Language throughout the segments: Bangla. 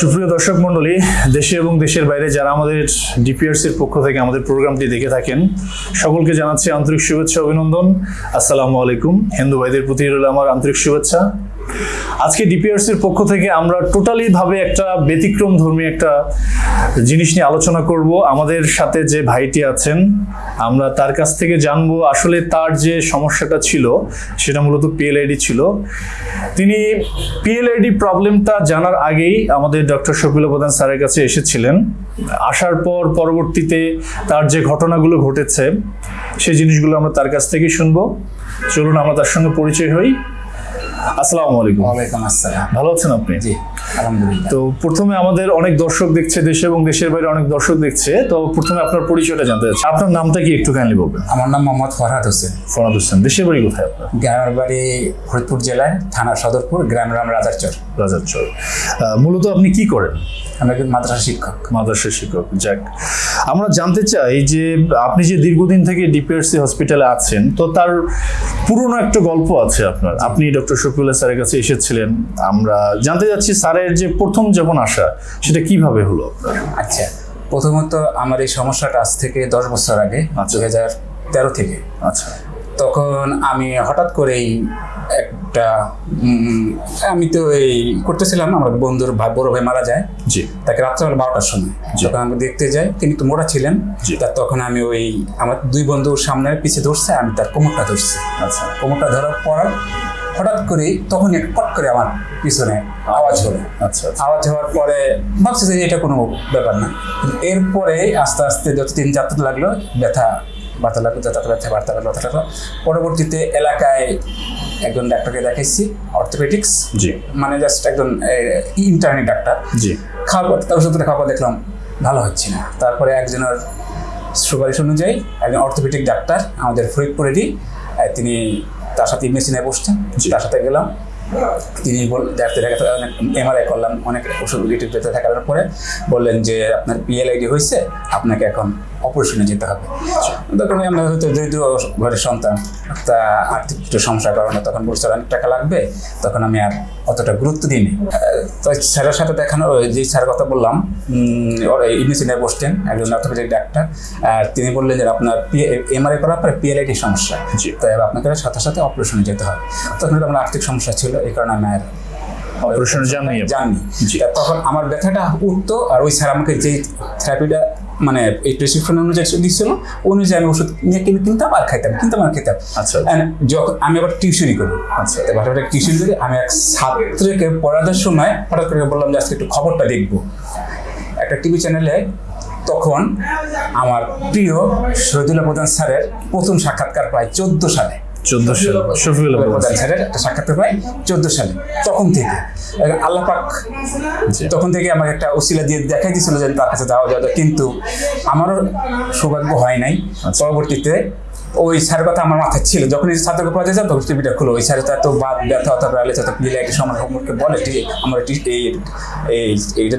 সুপ্রিয় দর্শক মণ্ডলী দেশে এবং দেশের বাইরে যারা আমাদের ডিপিআরসির পক্ষ থেকে আমাদের প্রোগ্রামটি দেখে থাকেন, সকলকে জানাচ্ছি আন্তরিক শুভেচ্ছা, অভিনন্দন। আসসালামু আলাইকুম। হিন্দু ভাইদের প্রতি রইল আমার আন্তরিক শুভেচ্ছা। আজকে ডিপিআরসির পক্ষ থেকে আমরা টোটালি ভাবে একটা ব্যতিক্রম ধর্মী একটা জিনিস নিয়ে আলোচনা করব। আমাদের সাথে যে ভাইটি আছেন, আমরা তার কাছ থেকে জানব আসলে তার যে সমস্যাটা ছিল, সেটা মূলত পিএলআইডি ছিল। তিনি পিএলআইডি প্রবলেমটা জানার আগেই আমাদের ডক্টর শফিল প্রধান স্যারের কাছে এসেছিলেন। আসার পর পরবর্তীতে তার যে ঘটনাগুলো ঘটেছে, সেই জিনিসগুলো আমরা তার কাছ থেকেই শুনব। চলুন আমরা তার সঙ্গে পরিচয় হই। আসসালামু আলাইকুম। ওয়ালাইকুম আসসালাম। ভালো আছেন আপনি? জি। তো প্রথমে আমাদের অনেক দর্শক দেখছে দেশে এবং দেশের বাইরে অনেক দর্শক দেখছে। তো প্রথমে আপনার পরিচয়টা জানতে চাচ্ছি। আপনার নামটা কি একটু কাইন্ডলি বলবেন? আমার নাম মোহাম্মদ ফরহাদ হোসেন। ফরাদ হোসেন দেশের বাড়ি কোথায় আপনার? গ্রামের বাড়ি ফরিদপুর জেলায় থানা সদরপুর গ্রাম নাম রাজারচর। রাজারচর মূলত আপনি কি করেন? আমি একজন মাদ্রাসা শিক্ষক। মাদ্রাসা শিক্ষক যাক। আমরা জানতে চাই যে আপনি যে দীর্ঘদিন থেকে ডিপিআরসি হসপিটালে আছেন তো তার পুরনো একটা গল্প আছে আপনার। আপনি ডক্টর শফিউল্লাহ স্যারের কাছে এসেছিলেন। আমরা জানতে যাচ্ছি স্যারের যে প্রথম যখন আসা সেটা কীভাবে হলো আপনার? আচ্ছা প্রথমত আমার এই সমস্যাটা আজ থেকে দশ বছর আগে আচ্ছা। দু হাজার তেরো থেকে। আচ্ছা। তখন আমি হঠাৎ করেই একটা আমি তো এই করতেছিলাম আমার বন্ধুর ভাই বড় ভাই মারা যায়। জি। তাকে রাত্রেবেলা বারোটার সময় যখন আমি দেখতে যাই তিনি তো মোড়া ছিলেন। জি। তা তখন আমি ওই আমার দুই বন্ধুর সামনে পিছিয়ে ধরছে আমি তার কোমরটা ধরছি। আচ্ছা। কোমরটা ধরার পর হঠাৎ করে তখন এক পট করে আমার পিছনে আওয়াজ হলো। আচ্ছা আচ্ছা। আওয়াজ হওয়ার পরে ভাবছি যে এটা কোনো ব্যাপার না। এরপরে আস্তে আস্তে যতদিন যাত্রা লাগল ব্যথা বার্তা লাগল ব্যথা ব্যথা বার্তা লাগল ব্যথা লাগল পরবর্তীতে এলাকায় একজন ডাক্তারকে দেখাইছি অর্থোপেডিক্স। জি। মানে জাস্ট একজন ইন্টারনেট ডাক্তার। জি। খাওয়ার পর তার ওষুধটা খাওয়ার পর দেখলাম ভালো হচ্ছে না। তারপরে একজনের সুপারিশ অনুযায়ী একজন অর্থোপেডিক ডাক্তার আমাদের ফরিদপুরেরই তিনি তার সাথে মেশিনে বসছেন। তার সাথে গেলাম তিনি বল দেখতে দেখাতে অনেক এমআরআই করলাম অনেক ওষুধ পেতে থাকার পরে বললেন যে আপনার পিএলআইডি হয়েছে আপনাকে এখন অপারেশনে যেতে হবে। তখন আমরা হয়তো দরিদ্র ঘরের সন্তান তা আর্থিক একটু সমস্যার কারণে তখন বলছে অনেক টাকা লাগবে তখন আমি আর অতটা গুরুত্ব দিইনি। তো স্যারের সাথে দেখানো যে স্যারের কথা বললাম ইউনিসিনে বসতেন একজন অর্থোপেডিক ডাক্তার আর তিনি বললেন যে আপনার এমআরআই করার পরে পিএলআইডি সমস্যা। তাই আপনাকে সাথে সাথে অপারেশনে যেতে হবে। তখন আমার আর্থিক সমস্যা ছিল এই কারণে আমি আর অপারেশনে যাননি। তখন আমার ব্যথাটা উঠতো আর ওই স্যার আমাকে যে থেরাপিটা মানে এই প্রেসক্রিপশন অনুযায়ী দিচ্ছিল অনুযায়ী আমি ওষুধ নিয়ে কিনে কিনতাম আর খাইতাম কিনতাম আর খেতাম আচ্ছা। যখন আমি আবার টিউশনই করি আচ্ছা। বাসাটা টিউশন করি আমি এক ছাত্রকে পড়ানোর সময় হঠাৎ করে বললাম যে আজকে একটু খবরটা দেখব একটা টিভি চ্যানেলে তখন আমার প্রিয় শহীদুল্লাহ প্রধান স্যারের প্রথম সাক্ষাৎকার প্রায় চোদ্দ সালে চোদ্দ সাল। স্যারের একটা সাক্ষাৎকার চোদ্দ সালে। তখন থেকে এখন আল্লাহ পাক তখন থেকে আমাকে একটা দিয়ে দেখাই দিয়েছিল যে তার কাছে যাওয়া যাওয়া কিন্তু আমারও সৌভাগ্য হয় নাই। আচ্ছা। পরবর্তীতে ওই স্যারের কথা আমার মাথায় ছিল। যখন এই ছাত্রকে পড়াতে তখন টিভিটা খুলো। ওই স্যারের তো বাদ ব্যথা অথবা আলে একটা সময় সম্পর্কে বলে আমার এই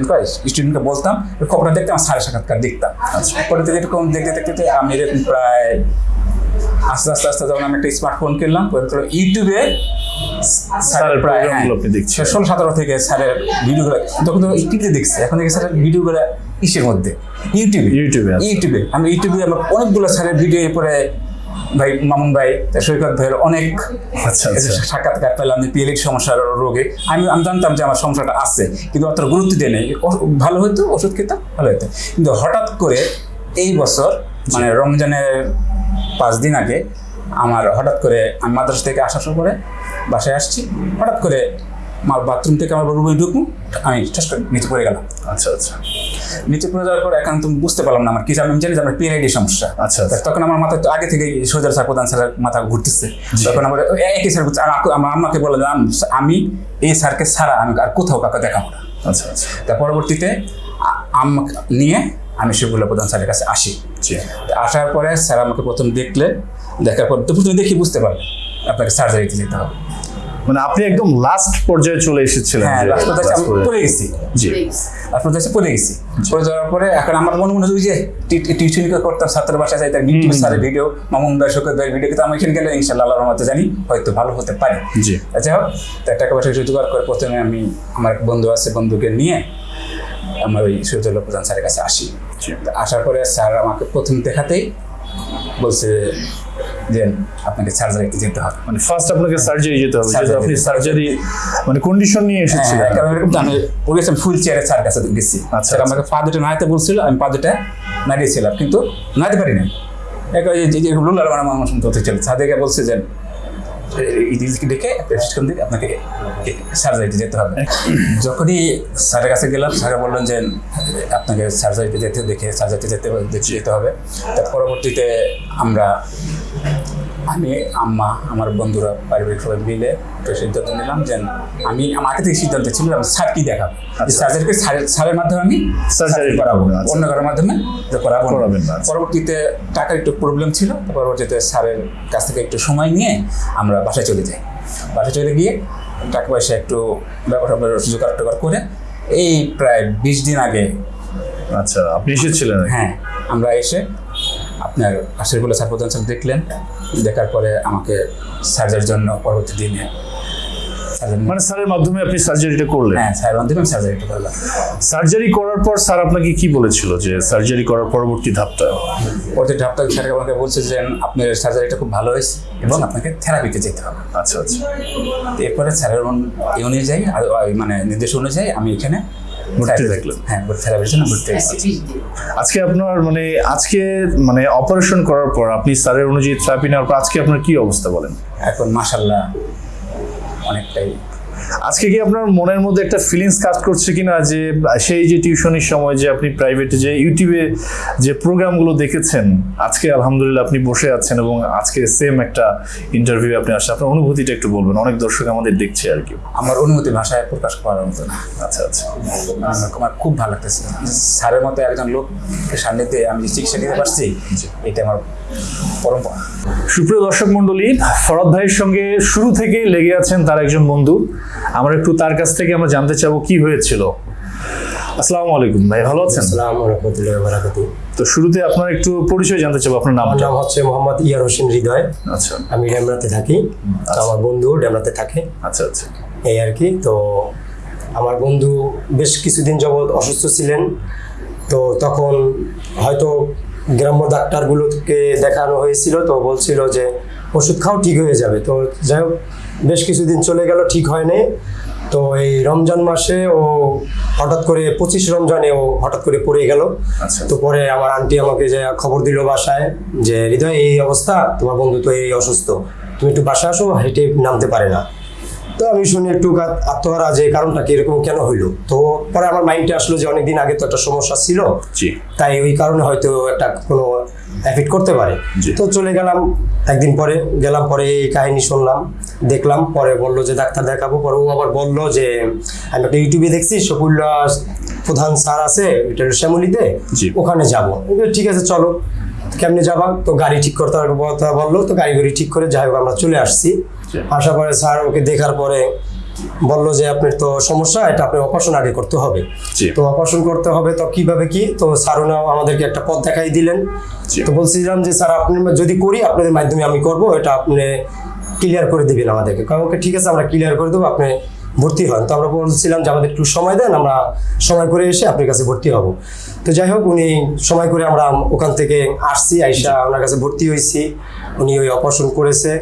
করে স্টুডেন্টকে বলতাম খবরটা দেখতাম আমার স্যারের সাক্ষাৎকার দেখতাম। আচ্ছা। পরে থেকে এরকম দেখতে দেখতে দেখতে আমি এরকম প্রায় আস্তে আস্তে আস্তে যখন আমি একটা স্মার্টফোন কিনলাম ইউটিউবে স্যারের প্রায় হ্যাঁ, প্রোগ্রামগুলো আপনি দেখছেন। ষোলো সতেরো থেকে স্যারের ভিডিওগুলো তখন তো টিভিতে দেখছি এখন থেকে স্যারের ভিডিওগুলো ইসের মধ্যে? ইউটিউবে ইউটিউবে ইউটিউবে আমি ইউটিউবে আমার অনেকগুলো স্যারের ভিডিও পরে ভাই মামুন ভাই সৈকত ভাইয়ের অনেক আচ্ছা আচ্ছা। সাক্ষাৎকার পেলাম পিএলিক সমস্যার রোগে। আমি আমি জানতাম যে আমার সমস্যাটা আছে কিন্তু অত গুরুত্ব দিয়ে নেই। ভালো হতো ওষুধ খেতাম ভালো হতো কিন্তু হঠাৎ করে এই বছর মানে রমজানের পাঁচ দিন আগে আমার হঠাৎ করে আমি মাদ্রাসা থেকে আসার পরে বাসায় আসছি। হঠাৎ করে আমার বাথরুম থেকে আমার রুমে ঢুকবো আমি ঠাস করে নিচে পড়ে গেলাম। আচ্ছা আচ্ছা। নিচে পড়ে যাওয়ার পর এখন তুমি বুঝতে পারলাম না আমার কি আমি জানি যে আমার পিএলআইডি সমস্যা। আচ্ছা, আচ্ছা। তখন আমার মাথায় তো আগে থেকে সোজার স্যার প্রধান স্যারের মাথা ঘুরতেছে। তখন আমার একই স্যার আমার আম্মাকে বলে যে, আমি এই স্যারকে ছাড়া আমি আর কোথাও কাউকে দেখাবো না। আচ্ছা আচ্ছা। তা পরবর্তীতে আ- আম্মাকে নিয়ে আমি শিবুল্লাহ প্রধান স্যারের কাছে আসি। জি। আসার পরে স্যার আমাকে প্রথম দেখলেন দেখার পর তো প্রথমে দেখি বুঝতে পারলেন আপনাকে সার্জারিতে যেতে হবে। মানে আপনি একদম লাস্ট পর্যায়ে চলে এসেছিলেন হ্যাঁ লাস্ট পর্যায়ে আমি পড়ে গেছি। জি। তারপর হচ্ছে পড়ে গেছি। পড়ে যাওয়ার পরে এখন আমার মনে মনে হয় যে টিউশন করতাম ছাত্রের বাসায় যাই তার ইউটিউব স্যারের ভিডিও মামুন শোকত ভাই ভিডিও কিন্তু আমি এখানে গেলে ইনশাল্লাহ আল্লাহর রহমতে জানি হয়তো ভালো হতে পারে। জি। আচ্ছা হোক তা টাকা পয়সা জোগাড় করে প্রথমে আমি আমার এক বন্ধু আছে বন্ধুকে নিয়ে আমার ওই শহীদুল্লাহ প্রধান স্যারের কাছে আসি। আসার পরে স্যার আমাকে প্রথম দেখাতেই বলছে যে আপনাকে সার্জারিতে যেতে হবে। মানে ফার্স্ট আপনাকে সার্জারি যেতে হবে যেহেতু আপনি সার্জারি মানে কন্ডিশন নিয়ে এসেছিলেন। হ্যাঁ, কারণ এরকম আমি গেছিলাম ফুল চেয়ারে স্যার কাছে গেছি। আচ্ছা, স্যার আচ্ছা। আমাকে পা দুটো নাড়াতে বলছিল আমি পা দুটা নাড়িয়েছিলাম কিন্তু নাড়াতে পারি না একা এই যে লুলার মানে শুনতে হতে চলে সাদেকে বলছে যে ডেকে প্রেসক্রিপশন দিয়ে আপনাকে সার্জারিতে যেতে হবে। যখনই স্যারের কাছে গেলাম, স্যারে বললেন যে, আপনাকে সার্জারিতে যেতে দেখে, সার্জারিতে যেতে যেতে হবে। তার পরবর্তীতে আমরা আমি আম্মা আমার বন্ধুরা পারিবারিক সবাই মিলে একটা সিদ্ধান্ত নিলাম যে আমি আমার আগে থেকে সিদ্ধান্ত ছিল আমি স্যার কি দেখাবো আচ্ছা। সার্জারিকে স্যারের মাধ্যমে আমি সার্জারি করাবো আচ্ছা। অন্য কারোর মাধ্যমে করাবো আচ্ছা। পরবর্তীতে টাকার একটু প্রবলেম ছিল পরবর্তীতে স্যারের কাছ থেকে একটু সময় নিয়ে আমরা বাসায় চলে যাই বাসায় চলে গিয়ে টাকা পয়সা একটু ব্যাপার জোগাড় টোগাড় করে এই প্রায় বিশ দিন আগে আচ্ছা আপনি এসেছিলেন? হ্যাঁ আমরা এসে আপনার আশিরগুলো স্যার প্রধান স্যার দেখলেন। দেখার পরে আমাকে সার্জারির জন্য পরবর্তী দিনে মানে স্যারের মাধ্যমে আপনি সার্জারিটা করলেন? হ্যাঁ স্যার মাধ্যমে সার্জারিটা করলাম। সার্জারি করার পর স্যার আপনাকে কি বলেছিল যে সার্জারি করার পরবর্তী ধাপটা? পরবর্তী ধাপটা স্যার আমাকে বলছে যে আপনার সার্জারিটা খুব ভালো হয়েছে এবং আপনাকে থেরাপিতে যেতে হবে। আচ্ছা আচ্ছা। এরপরে স্যারের অনুযায়ী মানে নির্দেশ অনুযায়ী আমি এখানে ভর্তি থাকলেন। হ্যাঁ থেরাপির জন্য ভর্তি হয়েছি। আজকে আপনার মানে আজকে মানে অপারেশন করার পর আপনি স্যারের অনুযায়ী থেরাপি নেওয়ার পর আজকে আপনার কি অবস্থা বলেন? এখন মাসাল্লাহ অনেকটাই আজকে কি আপনার মনের মধ্যে একটা ফিলিংস কাজ করছে কিনা যে সেই যে টিউশনির সময় যে আপনি প্রাইভেটে যে ইউটিউবে যে প্রোগ্রামগুলো দেখেছেন আজকে আলহামদুলিল্লাহ আপনি বসে আছেন এবং আজকে সেম একটা ইন্টারভিউ আপনি আসছেন। আপনার অনুভূতিটা একটু বলবেন অনেক দর্শক আমাদের দেখছে আর কি। আমার অনুভূতি ভাষায় প্রকাশ করার মতো না। আচ্ছা আচ্ছা। আমার- খুব ভালো লাগতেছে। স্যারের মতো একজন লোক সান্নিধ্যে আমি যে চিকিৎসা দিতে পারছি এটা আমার পরম্পরা। সুপ্রিয় দর্শক মন্ডলী ফরদ ভাইয়ের সঙ্গে শুরু থেকে লেগে আছেন তার একজন বন্ধু। আমরা একটু তার কাছ থেকে আমরা জানতে চাবো কি হয়েছিল। আসসালামু আলাইকুম ভাই ভালো আছেন? আসসালামু রহমতুল্লাহ বারাকাতু। তো শুরুতে আপনার একটু পরিচয় জানতে চাবো আপনার নামটা। নাম হচ্ছে মোহাম্মদ ইয়ার হোসেন হৃদয়। আচ্ছা। আমি ডেমরাতে থাকি। তো আমার বন্ধু ডেমরাতে থাকে। আচ্ছা আচ্ছা। এই আর কি। তো আমার বন্ধু বেশ কিছুদিন যাবৎ অসুস্থ ছিলেন। তো তখন হয়তো গ্রাম্য ডাক্তারগুলোকে দেখানো হয়েছিল। তো বলছিল যে ওষুধ খাও ঠিক হয়ে যাবে। তো যাই হোক বেশ কিছুদিন চলে গেল ঠিক হয়নি। তো এই রমজান মাসে ও হঠাৎ করে পঁচিশ রমজানে ও হঠাৎ করে পড়ে গেল। আচ্ছা। তো পরে আমার আন্টি আমাকে যে খবর দিল বাসায় যে হৃদয় এই অবস্থা? তোমার বন্ধু তো এই অসুস্থ। তুমি একটু বাসায় আসো হেঁটে নামতে পারে না। তো আমি শুনে একটু আত্মহারা যে কারণটা কি? এরকম কেন হইল? তো পরে আমার মাইন্ডে আসলো যে অনেকদিন আগে তো একটা সমস্যা ছিল। তাই ওই কারণে হয়তো একটা কোনো এফেক্ট করতে পারে। তো চলে গেলাম একদিন পরে গেলাম পরে এই কাহিনী শুনলাম দেখলাম পরে বলল যে ডাক্তার দেখাবো পরে ও আবার বলল যে আমি একটা ইউটিউবে দেখছি শকুল্লা প্রধান স্যার আছে এটা শ্যামলিতে ওখানে যাব। ঠিক আছে চলো কেমনে যাবা? তো গাড়ি ঠিক করতে কথা বলল তো গাড়ি গাড়ি ঠিক করে যাই হোক আমরা চলে আসছি। আসার পরে স্যার ওকে দেখার পরে বলল যে আপনার তো সমস্যা এটা আপনি অপারেশন আগে করতে হবে। তো অপারেশন করতে হবে তো কীভাবে কি? তো স্যারুনাও আমাদেরকে একটা পথ দেখাই দিলেন। তো বলছিলাম যে স্যার আপনি যদি করি আপনাদের মাধ্যমে আমি করব এটা আপনি ক্লিয়ার করে দিবেন আমাদেরকে। কারণ ওকে ঠিক আছে আমরা ক্লিয়ার করে দেবো আপনি ভর্তি হন। তো আমরা বলছিলাম যে আমাদের একটু সময় দেন আমরা সময় করে এসে আপনার কাছে ভর্তি হব। তো যাই হোক উনি সময় করে আমরা ওখান থেকে আসছি আইসা ওনার কাছে ভর্তি হয়েছি উনি ওই অপারেশন করেছে।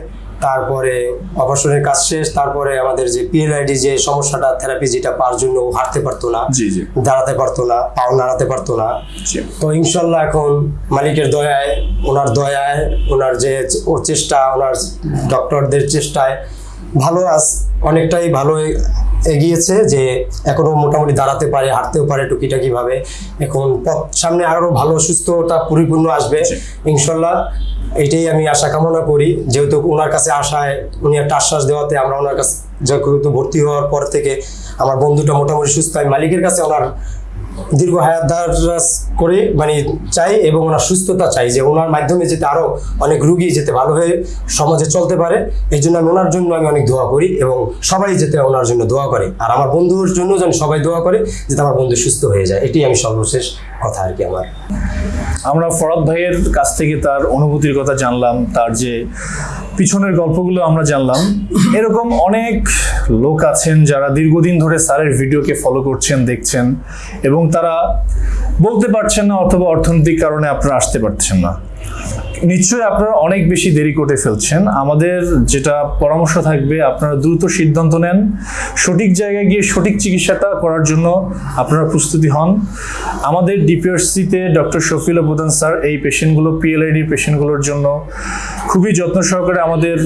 তারপরে অপারেশনের কাজ শেষ তারপরে আমাদের যে পিএলআইডি যে সমস্যাটা থেরাপি যেটা পাওয়ার জন্য ও হাঁটতে পারতো না দাঁড়াতে পারতো না পাও নাড়াতে পারতো না। তো ইনশাল্লাহ এখন মালিকের দয়ায় ওনার দয়ায় ওনার যে ও চেষ্টা ওনার ডক্টরদের চেষ্টায় ভালো আস অনেকটাই ভালো এগিয়েছে যে এখনও মোটামুটি দাঁড়াতে পারে হাঁটতেও পারে টুকিটাকি ভাবে। এখন পথ সামনে আরও ভালো সুস্থতা পরিপূর্ণ আসবে ইনশাল্লাহ। এইটাই আমি আশা কামনা করি। যেহেতু ওনার কাছে আসায় উনি একটা আশ্বাস দেওয়াতে আমরা ওনার কাছে যেহেতু ভর্তি হওয়ার পর থেকে আমার বন্ধুটা মোটামুটি সুস্থ। হয় মালিকের কাছে ওনার দীর্ঘ হায়াত করে মানে চাই এবং ওনার সুস্থতা চাই যে ওনার মাধ্যমে যেতে আরও অনেক রুগী যেতে ভালো হয়ে সমাজে চলতে পারে। এই জন্য আমি ওনার জন্য আমি অনেক দোয়া করি এবং সবাই যেতে ওনার জন্য দোয়া করে। আর আমার বন্ধুর জন্য যেন সবাই দোয়া করে, যাতে আমার বন্ধু সুস্থ হয়ে যায়। এটি আমি সর্বশেষ কথা আর কি আমার। আমরা ফরাদ ভাইয়ের কাছ থেকে তার অনুভূতির কথা জানলাম, তার যে পিছনের গল্পগুলো আমরা জানলাম। এরকম অনেক লোক আছেন যারা দীর্ঘদিন ধরে স্যারের ভিডিওকে ফলো করছেন, দেখছেন এবং তারা বলতে পারছেন না অথবা অর্থনৈতিক কারণে আপনারা আসতে পারছেন না। নিশ্চয়ই আপনারা অনেক বেশি দেরি করে ফেলছেন। আমাদের যেটা পরামর্শ থাকবে, আপনারা দ্রুত সিদ্ধান্ত নেন। সঠিক জায়গায় গিয়ে সঠিক চিকিৎসাটা করার জন্য আপনারা প্রস্তুতি হন। আমাদের ডিপিআরসিতে ডক্টর শফিল প্রধান স্যার এই পেশেন্টগুলো পিএলআইডি পেশেন্টগুলোর জন্য খুবই যত্ন সহকারে আমাদের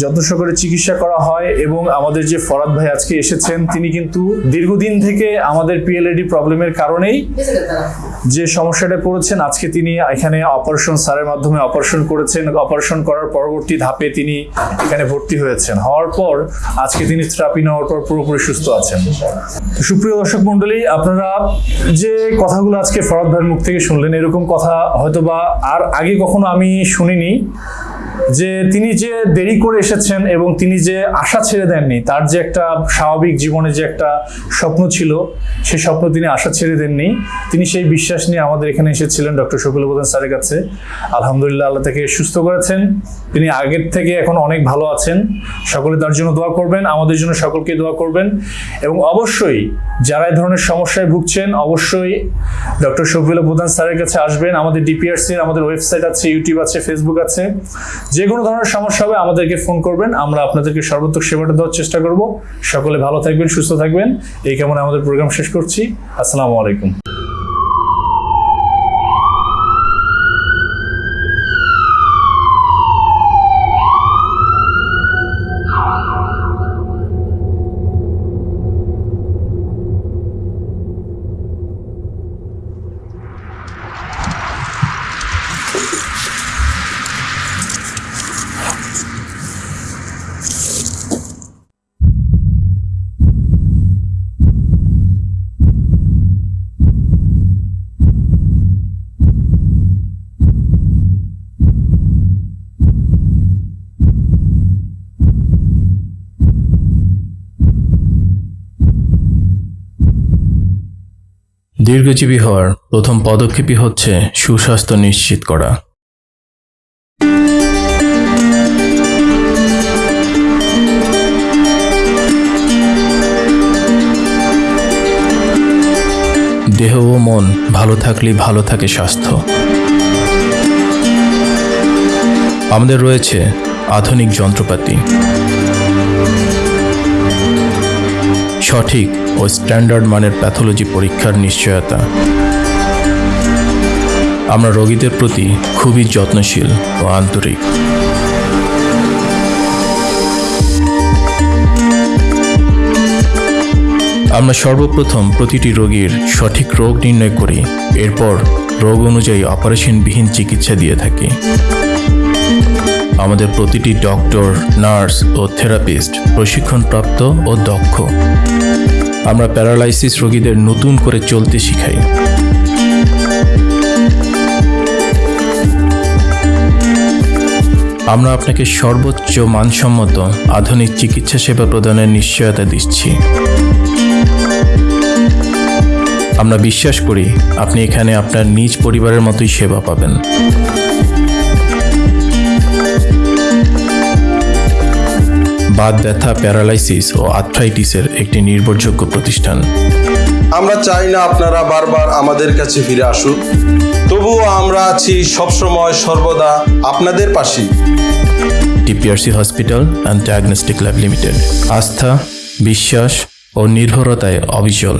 যত্ন সহকারে চিকিৎসা করা হয় এবং আমাদের যে ফরাদ ভাই আজকে এসেছেন, তিনি কিন্তু দীর্ঘদিন থেকে আমাদের পিএলআইডি প্রবলেমের কারণেই যে সমস্যাটা পড়েছেন আজকে তিনি এখানে অপারেশন স্যারের মাধ্যমে অপারেশন করেছেন। অপারেশন করার পরবর্তী ধাপে তিনি এখানে ভর্তি হয়েছেন। হওয়ার পর আজকে তিনি থেরাপি নেওয়ার পর পুরোপুরি সুস্থ আছেন। সুপ্রিয় দর্শক মণ্ডলী, আপনারা যে কথাগুলো আজকে ফরাদ ভাইয়ের মুখ থেকে শুনলেন, এরকম কথা হয়তোবা আর আগে কখনো আমি শুনিনি। যে তিনি যে দেরি করে এসেছেন এবং তিনি যে আশা ছেড়ে দেননি, তার যে একটা স্বাভাবিক জীবনে যে একটা স্বপ্ন ছিল সেই স্বপ্ন তিনি আশা ছেড়ে দেননি। তিনি সেই বিশ্বাস নিয়ে আমাদের এখানে এসেছিলেন ডক্টর শফিল প্রধান স্যারের কাছে। আলহামদুলিল্লাহ আল্লাহ তাকে সুস্থ করেছেন। তিনি আগের থেকে এখন অনেক ভালো আছেন। সকলে তার জন্য দোয়া করবেন, আমাদের জন্য সকলকে দোয়া করবেন। এবং অবশ্যই যারা এই ধরনের সমস্যায় ভুগছেন, অবশ্যই ডক্টর শফিউল্লাহ প্রধান স্যারের কাছে আসবেন। আমাদের ডিপিআরসি আমাদের ওয়েবসাইট আছে, ইউটিউব আছে, ফেসবুক আছে। যে কোনো ধরনের সমস্যা হবে আমাদেরকে ফোন করবেন, আমরা আপনাদেরকে সর্বোত্তক সেবাটা দেওয়ার চেষ্টা করব। সকলে ভালো থাকবেন, সুস্থ থাকবেন। এই কেমন আমাদের প্রোগ্রাম শেষ করছি। আসসালামু আলাইকুম। দীর্ঘজীবী হওয়ার প্রথম পদক্ষেপই হচ্ছে সুস্বাস্থ্য নিশ্চিত করা। দেহ ও মন ভালো থাকলেই ভালো থাকে স্বাস্থ্য। আমাদের রয়েছে আধুনিক যন্ত্রপাতি। সঠিক ও স্ট্যান্ডার্ড মানের প্যাথোলজি পরীক্ষার নিশ্চয়তা। আমরা রোগীদের প্রতি খুবই যত্নশীল ও আন্তরিক। আমরা সর্বপ্রথম প্রতিটি রোগীর সঠিক রোগ নির্ণয় করি, এরপর রোগ অনুযায়ী অপারেশনবিহীন চিকিৎসা দিয়ে থাকি। আমাদের প্রতিটি ডক্টর, নার্স ও থেরাপিস্ট প্রশিক্ষণপ্রাপ্ত ও দক্ষ। আমরা প্যারালাইসিস রোগীদের নতুন করে চলতে শিখাই। আমরা আপনাকে সর্বোচ্চ মানসম্মত আধুনিক চিকিৎসা সেবা প্রদানের নিশ্চয়তা দিচ্ছি। আমরা বিশ্বাস করি আপনি এখানে আপনার নিজ পরিবারের মতোই সেবা পাবেন। বাত ব্যথা প্যারালাইসিস ও আর্থ্রাইটিসের একটি নির্ভরযোগ্য প্রতিষ্ঠান। আমরা চাই না আপনারা বারবার আমাদের কাছে ফিরে আসুন তবুও আমরা আছি সবসময় সর্বদা আপনাদের পাশে TPRC hospital and diagnostic lab limited. আস্থা বিশ্বাস ও নির্ভরতায় অবিচল।